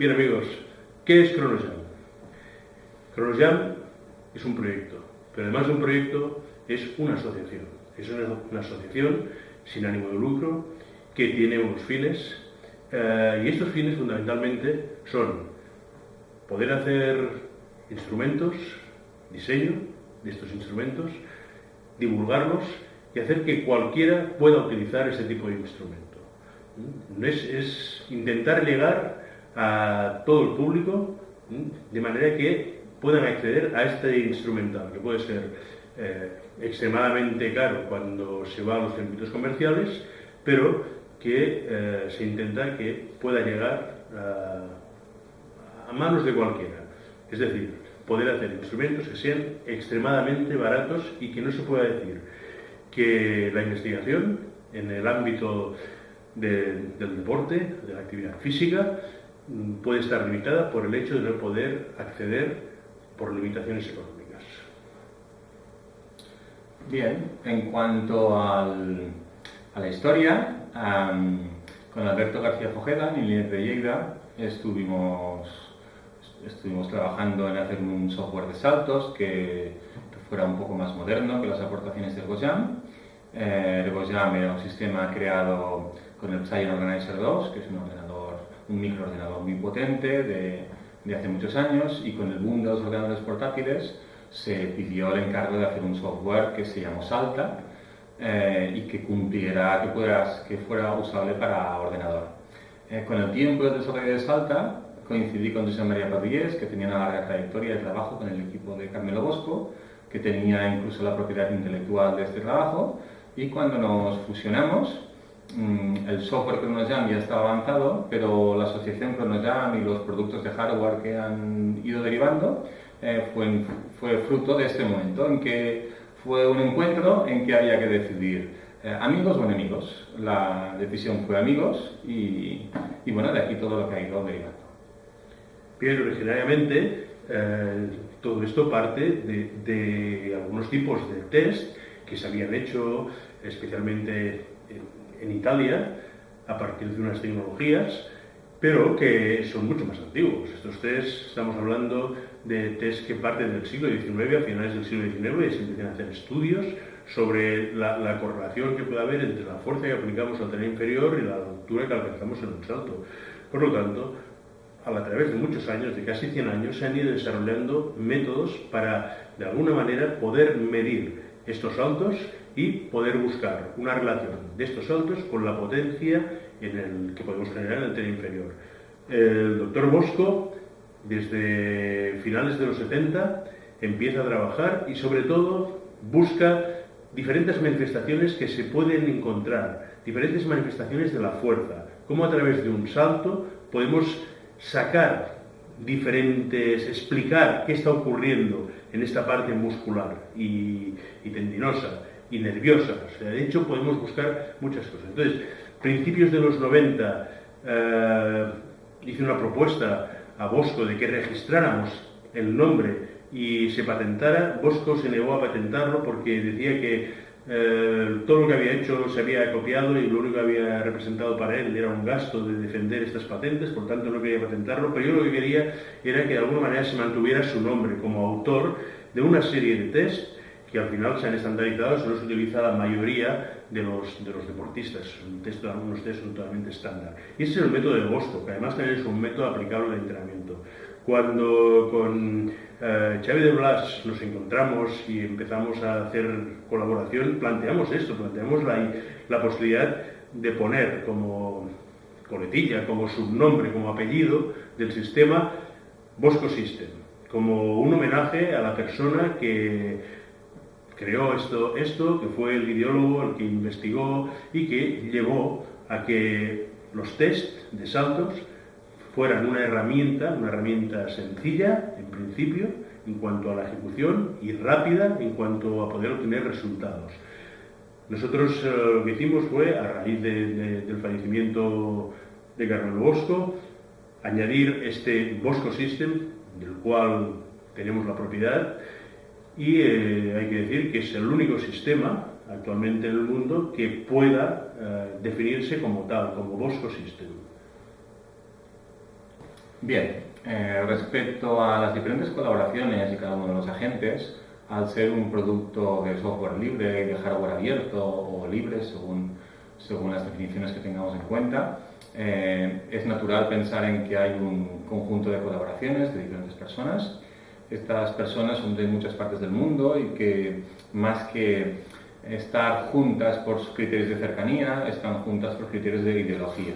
Bien amigos, ¿qué es Cronosjam? Cronosjam es un proyecto, pero además de un proyecto es una asociación. Es una, asociación sin ánimo de lucro que tiene unos fines eh, y estos fines fundamentalmente son poder hacer instrumentos, diseño de estos instrumentos, divulgarlos y hacer que cualquiera pueda utilizar ese tipo de instrumento. Es, es intentar llegar a todo el público de manera que puedan acceder a este instrumental, que puede ser eh, extremadamente caro cuando se va a los circuitos comerciales, pero que eh, se intenta que pueda llegar a, manos de cualquiera. Es decir, poder hacer instrumentos que sean extremadamente baratos y que no se pueda decir que la investigación en el ámbito del deporte, de la actividad física, puede estar limitada por el hecho de no poder acceder por limitaciones económicas. Bien, en cuanto a la historia, con Alberto García Fojeda, en Inés de Lleida, estuvimos, trabajando en hacer un software de saltos que fuera un poco más moderno que las aportaciones de Gojam. Eh, era un sistema creado con el Psy Organizer 2, que es un ordenador, un microordenador muy potente de, hace muchos años, y con el boom de los ordenadores portátiles se pidió el encargo de hacer un software que se llamó Salta eh, y que cumpliera, que, fuera usable para ordenador. Eh, con el tiempo del desarrollo de Salta coincidí con José María Padillés, que tenía una larga trayectoria de trabajo con el equipo de Carmelo Bosco, que tenía incluso la propiedad intelectual de este trabajo, y cuando nos fusionamos, el software ChronoJam ya estaba avanzado, pero la asociación ChronoJam y los productos de hardware que han ido derivando eh, fue, fruto de este momento en que fue un encuentro en que había que decidir eh, amigos o enemigos. La decisión fue amigos y, bueno, de aquí todo lo que ha ido derivando. Bien, originariamente eh, todo esto parte de, algunos tipos de test que se habían hecho especialmente en, Italia, a partir de unas tecnologías, pero que son mucho más antiguos. Estos test, estamos hablando de test que parten del siglo XIX, a finales del siglo XIX, y se empiezan a hacer estudios sobre la, correlación que puede haber entre la fuerza que aplicamos al tren inferior y la altura que alcanzamos en un salto. Por lo tanto, a través de muchos años, de casi 100 años, se han ido desarrollando métodos para, de alguna manera, poder medir estos saltos y poder buscar una relación de estos saltos con la potencia en el que podemos generar en el tren inferior. El doctor Bosco, desde finales de los 70, empieza a trabajar y sobre todo busca diferentes manifestaciones que se pueden encontrar, diferentes manifestaciones de la fuerza, cómo a través de un salto podemos sacar diferentes, explicar qué está ocurriendo en esta parte muscular y, tendinosa y nerviosa. de hecho, podemos buscar muchas cosas. Entonces, principios de los 90 eh, hice una propuesta a Bosco de que registráramos el nombre y se patentara. Bosco se negó a patentarlo porque decía que eh, todo lo que había hecho se había copiado y lo único que había representado para él era un gasto de defender estas patentes, por tanto no quería patentarlo, pero yo lo que quería era que de alguna manera se mantuviera su nombre como autor de una serie de test que al final se han estandarizado, se los utiliza la mayoría de los, de los deportistas, un test, algunos test son totalmente estándar. Y ese es el método de Bosco, que además también es un método aplicable al entrenamiento. Cuando con eh, de Blas nos encontramos y empezamos a hacer colaboración, planteamos esto, planteamos la, la posibilidad de poner como coletilla, como subnombre, como apellido del sistema Bosco System, como un homenaje a la persona que creó esto, esto, que fue el ideólogo, el que investigó y que llevó a que los test de saltos fueran una herramienta, una herramienta sencilla en principio en cuanto a la ejecución y rápida en cuanto a poder obtener resultados. Nosotros eh, lo que hicimos fue, a raíz del fallecimiento de Carmelo Bosco, añadir este Bosco System, del cual tenemos la propiedad, y eh, hay que decir que es el único sistema actualmente en el mundo que pueda eh, definirse como tal, como Bosco System. Bien, eh, respecto a las diferentes colaboraciones de cada uno de los agentes, al ser un producto de software libre y de hardware abierto o libre, según, según las definiciones que tengamos en cuenta, es natural pensar en que hay un conjunto de colaboraciones de diferentes personas. Estas personas son de muchas partes del mundo y que más que estar juntas por criterios de cercanía, están juntas por criterios de ideología.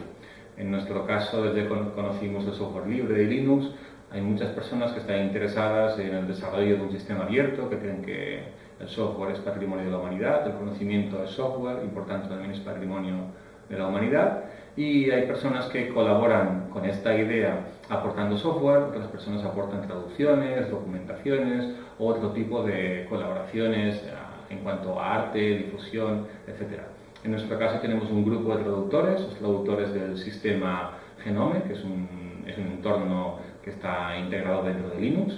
En nuestro caso, desde que conocimos el software libre de Linux, hay muchas personas que están interesadas en el desarrollo de un sistema abierto, que creen que el software es patrimonio de la humanidad, el conocimiento es software y por tanto también es patrimonio de la humanidad. Y hay personas que colaboran con esta idea aportando software, otras personas aportan traducciones, documentaciones, otro tipo de colaboraciones eh, en cuanto a arte, difusión, etc. En nuestro caso tenemos un grupo de traductores, los traductores del sistema Genome, que es un, es un entorno que está integrado dentro de Linux.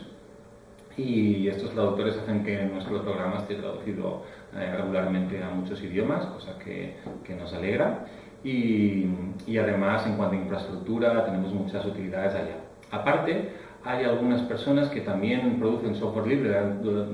Y estos traductores hacen que nuestro programa esté traducido eh, regularmente a muchos idiomas, cosa que, que nos alegra. Y, además, en cuanto a infraestructura, tenemos muchas utilidades allá. Aparte, hay algunas personas que también producen software libre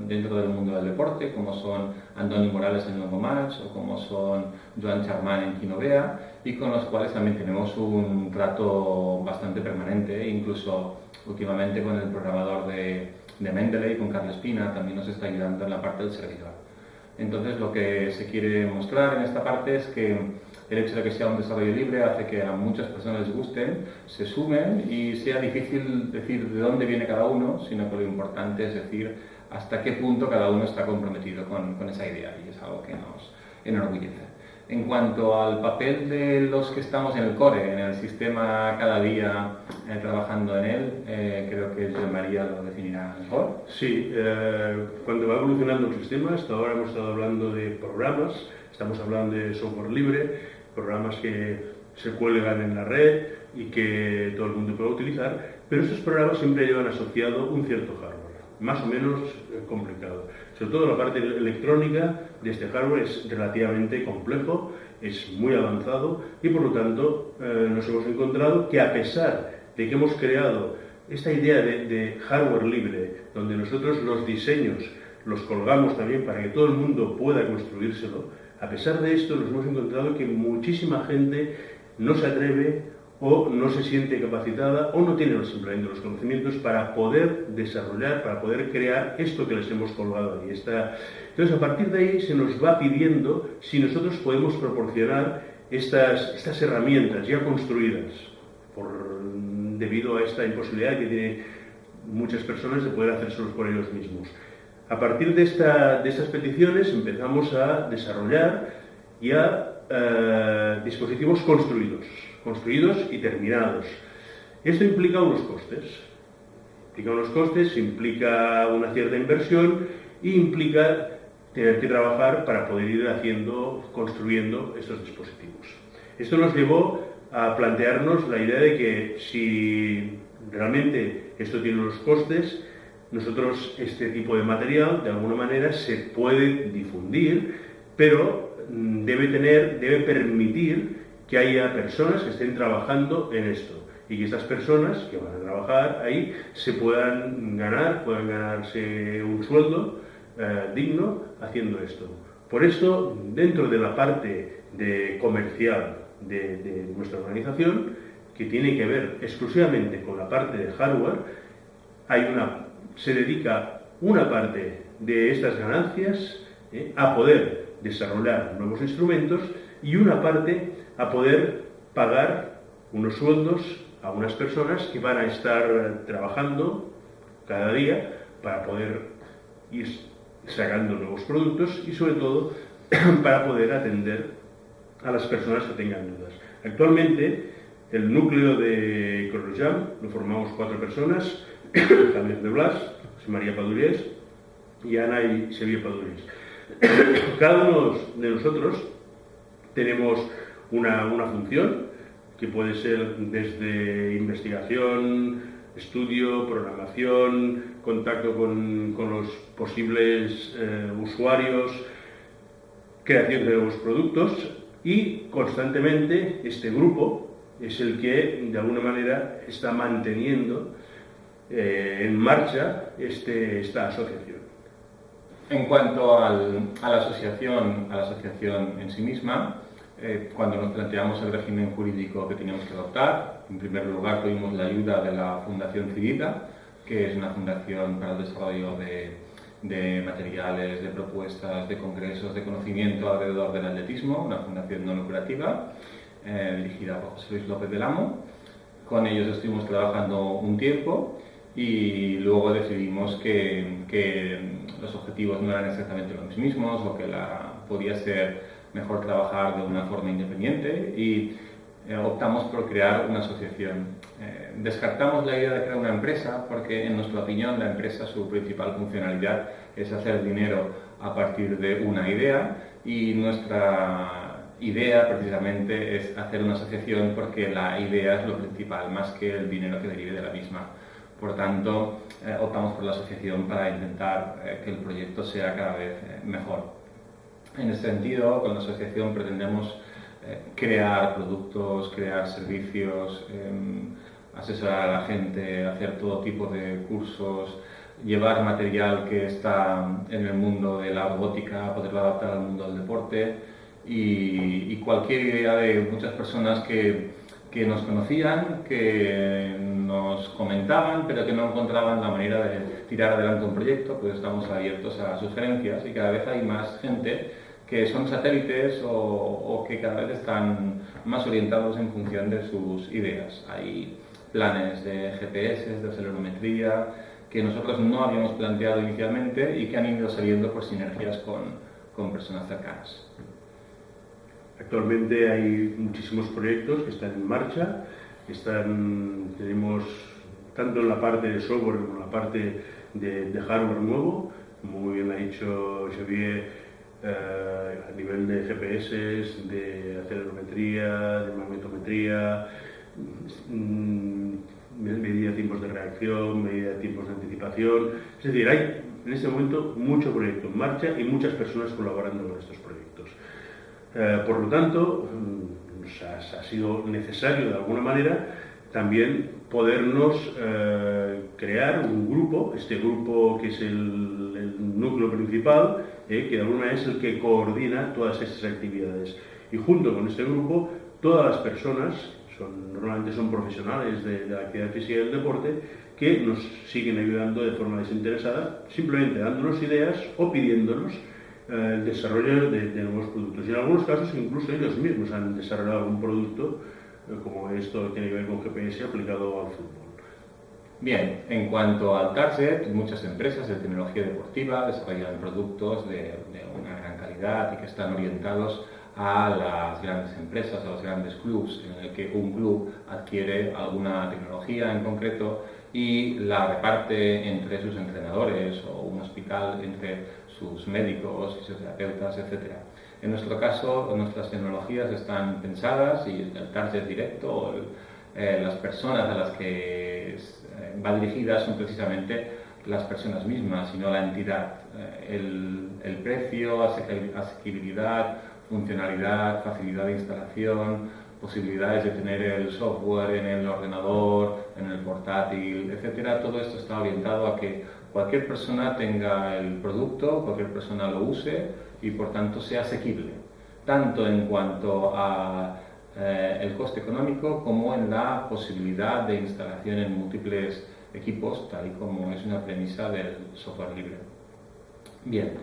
dentro del mundo del deporte, como son Andoni Morales en Nuevo Match o como son Joan Charman en Kinovea, y con los cuales también tenemos un trato bastante permanente, incluso últimamente con el programador de, de Mendeley, con Carlos Espina, también nos está ayudando en la parte del servidor. Entonces lo que se quiere mostrar en esta parte es que el hecho de que sea un desarrollo libre hace que a muchas personas les gusten, se sumen y sea difícil decir de dónde viene cada uno, sino que lo importante es decir hasta qué punto cada uno está comprometido con, con esa idea y es algo que nos enorgullece. En cuanto al papel de los que estamos en el core, en el sistema cada día eh, trabajando en él, eh, creo que María lo definirá mejor. Sí, eh, cuando va evolucionando el sistema, hasta ahora hemos estado hablando de programas, estamos hablando de software libre, programas que se cuelgan en la red y que todo el mundo puede utilizar, pero esos programas siempre llevan asociado un cierto hardware, más o menos complicado. Sobre todo la parte electrónica de este hardware es relativamente complejo, es muy avanzado y por lo tanto eh, nos hemos encontrado que a pesar de que hemos creado esta idea de, de hardware libre, donde nosotros los diseños los colgamos también para que todo el mundo pueda construírselo, a pesar de esto, nos hemos encontrado que muchísima gente no se atreve o no se siente capacitada o no tiene simplemente los conocimientos para poder desarrollar, para poder crear esto que les hemos colgado ahí. Entonces, a partir de ahí se nos va pidiendo si nosotros podemos proporcionar estas, estas herramientas ya construidas, debido a esta imposibilidad que tienen muchas personas de poder hacérselos por ellos mismos. A partir de, estas peticiones empezamos a desarrollar ya eh, dispositivos construidos, construidos y terminados. Esto implica unos costes. Implica unos costes, implica una cierta inversión e implica tener que trabajar para poder ir haciendo, construyendo estos dispositivos. Esto nos llevó a plantearnos la idea de que si realmente esto tiene unos costes, nosotros este tipo de material de alguna manera se puede difundir, pero mm, debe tener, debe permitir que haya personas que estén trabajando en esto y que estas personas que van a trabajar ahí se puedan ganar, puedan ganarse un sueldo eh, digno haciendo esto. Por esto, dentro de la parte de comercial de, nuestra organización, que tiene que ver exclusivamente con la parte de hardware, hay una se dedica una parte de estas ganancias eh, a poder desarrollar nuevos instrumentos y una parte a poder pagar unos sueldos a unas personas que van a estar trabajando cada día para poder ir sacando nuevos productos y sobre todo para poder atender a las personas que tengan dudas. Actualmente el núcleo de Corrojam lo formamos cuatro personas Javier de Blas, María Padurés y Ana y Sevilla Padurés. Cada uno de nosotros tenemos una, una, función que puede ser desde investigación, estudio, programación, contacto con, con los posibles eh, usuarios, creación de nuevos productos y constantemente este grupo es el que de alguna manera está manteniendo eh, en marcha este, esta asociación. En cuanto a la asociación, a la asociación en sí misma, eh, cuando nos planteamos el régimen jurídico que teníamos que adoptar, en primer lugar tuvimos la ayuda de la Fundación Civita, que es una fundación para el desarrollo de, materiales, de propuestas, de congresos, de conocimiento alrededor del atletismo, una fundación no lucrativa eh, dirigida por José Luis López del Amo. Con ellos estuvimos trabajando un tiempo y luego decidimos que, que, los objetivos no eran exactamente los mismos o que la, podía ser mejor trabajar de una forma independiente y eh, optamos por crear una asociación. Eh, descartamos la idea de crear una empresa porque en nuestra opinión la empresa su principal funcionalidad es hacer dinero a partir de una idea y nuestra idea precisamente es hacer una asociación porque la idea es lo principal, más que el dinero que derive de la misma. Por tanto, eh, optamos por la asociación para intentar que el proyecto sea cada vez mejor. En ese sentido, con la asociación pretendemos crear productos, crear servicios, em, asesorar a la gente, hacer todo tipo de cursos, llevar material que está en el mundo de la robótica, poderlo adaptar al mundo del deporte. Y, cualquier idea de muchas personas que, que, nos conocían, que nos comentaban, pero que no encontraban la manera de tirar adelante un proyecto, pues estamos abiertos a sugerencias y cada vez hay más gente que son satélites o, que cada vez están más orientados en función de sus ideas. Hay planes de GPS, de acelerometría, que nosotros no habíamos planteado inicialmente y que han ido saliendo por sinergias con, con personas cercanas. Actualmente hay muchísimos proyectos que están en marcha, están, tenemos tanto en la parte de software como en la parte de, hardware nuevo, como muy bien ha dicho Xavier, a nivel de GPS, de acelerometría, de magnetometría, mm, medida de tiempos de reacción, medida de tiempos de anticipación. Es decir, hay en este momento mucho proyecto en marcha y muchas personas colaborando con estos proyectos. Eh, por lo tanto, mm, ha, sido necesario de alguna manera también podernos eh, crear un grupo, este grupo que es el, núcleo principal, eh, que de alguna manera es el que coordina todas estas actividades. Y junto con este grupo, todas las personas, son, normalmente son profesionales de, la actividad física y del deporte, que nos siguen ayudando de forma desinteresada, simplemente dándonos ideas o pidiéndonos el desarrollo de, nuevos productos. Y en algunos casos incluso ellos mismos han desarrollado algún producto, eh, como esto tiene que ver con GPS aplicado al fútbol. Bien, en cuanto al target, muchas empresas de tecnología deportiva desarrollan productos de, una gran calidad y que están orientados a las grandes empresas, a los grandes clubs, en el que un club adquiere alguna tecnología en concreto y la reparte entre sus entrenadores o un hospital entre sus médicos, fisioterapeutas, etc. En nuestro caso, nuestras tecnologías están pensadas y el target directo, eh, las personas a las que va dirigida son precisamente las personas mismas y no la entidad. Eh, el, el precio, asequibilidad, funcionalidad, facilidad de instalación, posibilidades de tener el software en el ordenador, en el portátil, etcétera, todo esto está orientado a que cualquier persona tenga el producto, cualquier persona lo use y por tanto sea asequible, tanto en cuanto a eh, el coste económico como en la posibilidad de instalación en múltiples equipos, tal y como es una premisa del software libre. Bien,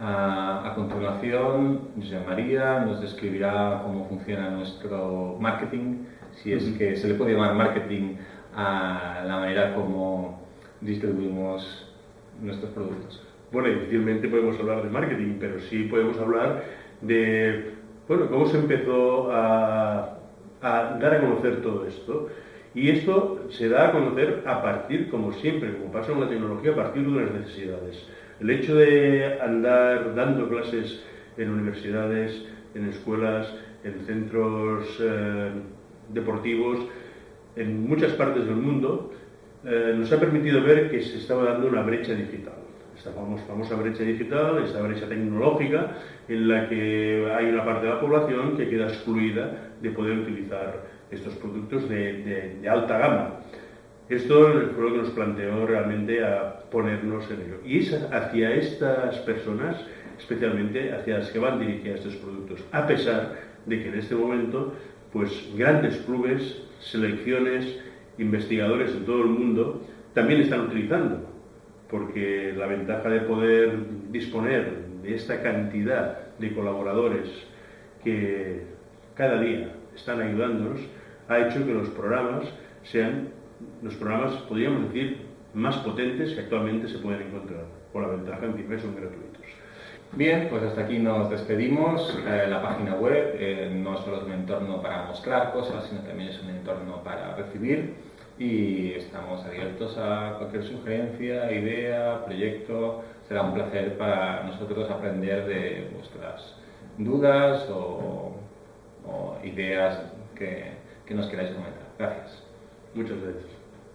a, continuación, José María nos describirá cómo funciona nuestro marketing, si es que se le puede llamar marketing a la manera como distribuimos nuestros productos? Bueno, difícilmente podemos hablar de marketing, pero sí podemos hablar de bueno, cómo se empezó a, dar a conocer todo esto. Y esto se da a conocer a partir, como siempre, como pasa con la tecnología, a partir de las necesidades. El hecho de andar dando clases en universidades, en escuelas, en centros eh, deportivos, en muchas partes del mundo, eh, nos ha permitido ver que se estaba dando una brecha digital. Esta famosa brecha digital, esta brecha tecnológica, en la que hay una parte de la población que queda excluida de poder utilizar estos productos de, alta gama. Esto fue lo que nos planteó realmente a ponernos en ello. Y es hacia estas personas, especialmente hacia las que van dirigidas estos productos, a pesar de que en este momento, pues grandes clubes, selecciones, investigadores de todo el mundo también están utilizando, porque la ventaja de poder disponer de esta cantidad de colaboradores que cada día están ayudándonos ha hecho que los programas sean los programas, podríamos decir, más potentes que actualmente se pueden encontrar, por la ventaja en que son gratuitos. Bien, pues hasta aquí nos despedimos. Eh, la página web eh, no solo es un entorno para mostrar cosas, sino también es un entorno para recibir y estamos abiertos a cualquier sugerencia, idea, proyecto. Será un placer para nosotros aprender de vuestras dudas o, ideas que, nos queráis comentar. Gracias. Muchas gracias.